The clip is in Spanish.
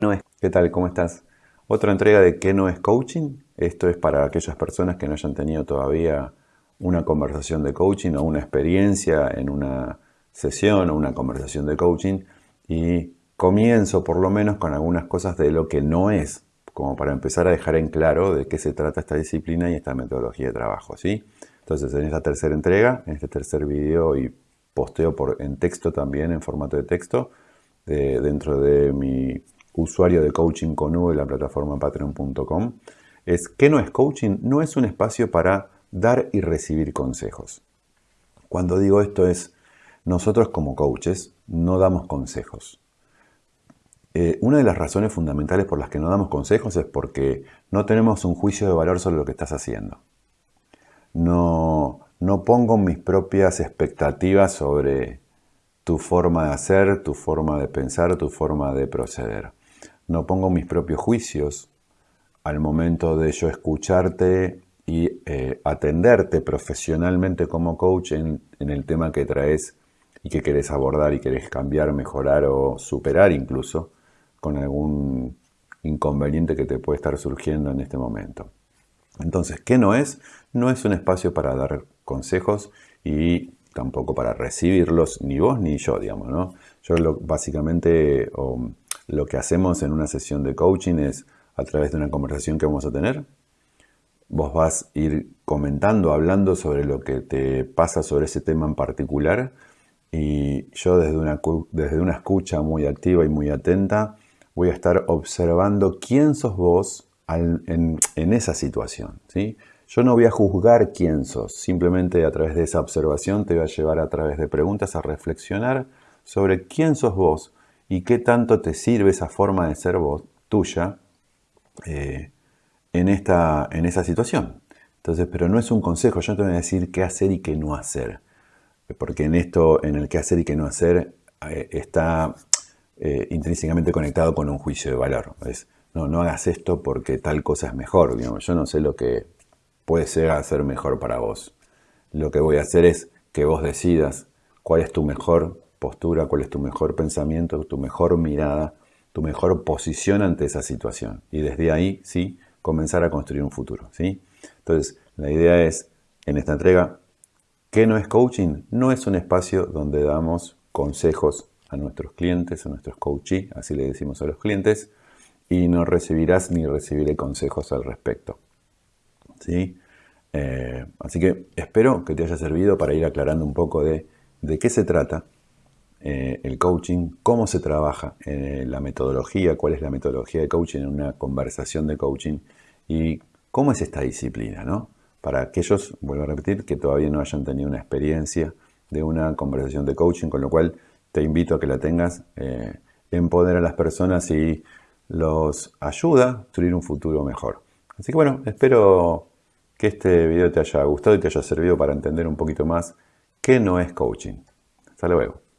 no es. ¿Qué tal? ¿Cómo estás? Otra entrega de ¿Qué no es coaching? Esto es para aquellas personas que no hayan tenido todavía una conversación de coaching o una experiencia en una sesión o una conversación de coaching y comienzo por lo menos con algunas cosas de lo que no es, como para empezar a dejar en claro de qué se trata esta disciplina y esta metodología de trabajo, ¿sí? Entonces, en esta tercera entrega, en este tercer video y posteo por, en texto también, en formato de texto, dentro de mi usuario de coaching con U de la plataforma patreon.com, es que no es coaching, no es un espacio para dar y recibir consejos. Cuando digo esto es, nosotros como coaches no damos consejos. Eh, una de las razones fundamentales por las que no damos consejos es porque no tenemos un juicio de valor sobre lo que estás haciendo. No, no pongo mis propias expectativas sobre tu forma de hacer, tu forma de pensar, tu forma de proceder no pongo mis propios juicios al momento de yo escucharte y eh, atenderte profesionalmente como coach en, el tema que traes y que querés abordar y querés cambiar, mejorar o superar incluso con algún inconveniente que te puede estar surgiendo en este momento. Entonces, ¿qué no es? No es un espacio para dar consejos y tampoco para recibirlos, ni vos ni yo, digamos, ¿no? Yo lo, básicamente, lo que hacemos en una sesión de coaching es a través de una conversación que vamos a tener, vos vas a ir comentando, hablando sobre lo que te pasa sobre ese tema en particular y yo desde una, desde una escucha muy activa y muy atenta voy a estar observando quién sos vos en, en, esa situación. ¿sí? Yo no voy a juzgar quién sos, simplemente a través de esa observación te voy a llevar a través de preguntas a reflexionar sobre quién sos vos, y qué tanto te sirve esa forma de ser vos, tuya, eh, en, esta, en esa situación. Entonces, pero no es un consejo, yo no te voy a decir qué hacer y qué no hacer. Porque en esto, en el qué hacer y qué no hacer, eh, está eh, intrínsecamente conectado con un juicio de valor. Es, no, no hagas esto porque tal cosa es mejor. Digamos. Yo no sé lo que puede ser hacer mejor para vos. Lo que voy a hacer es que vos decidas cuál es tu mejor postura, cuál es tu mejor pensamiento, tu mejor mirada, tu mejor posición ante esa situación. Y desde ahí, sí, comenzar a construir un futuro. ¿sí? Entonces, la idea es, en esta entrega, ¿qué no es coaching? No es un espacio donde damos consejos a nuestros clientes, a nuestros coachees, así le decimos a los clientes, y no recibirás ni recibiré consejos al respecto. ¿sí? Eh, así que espero que te haya servido para ir aclarando un poco de, de qué se trata eh, el coaching, cómo se trabaja, eh, la metodología, cuál es la metodología de coaching en una conversación de coaching y cómo es esta disciplina, ¿no? Para aquellos, vuelvo a repetir, que todavía no hayan tenido una experiencia de una conversación de coaching, con lo cual te invito a que la tengas, eh, empodera a las personas y los ayuda a construir un futuro mejor. Así que bueno, espero que este video te haya gustado y te haya servido para entender un poquito más qué no es coaching. Hasta luego.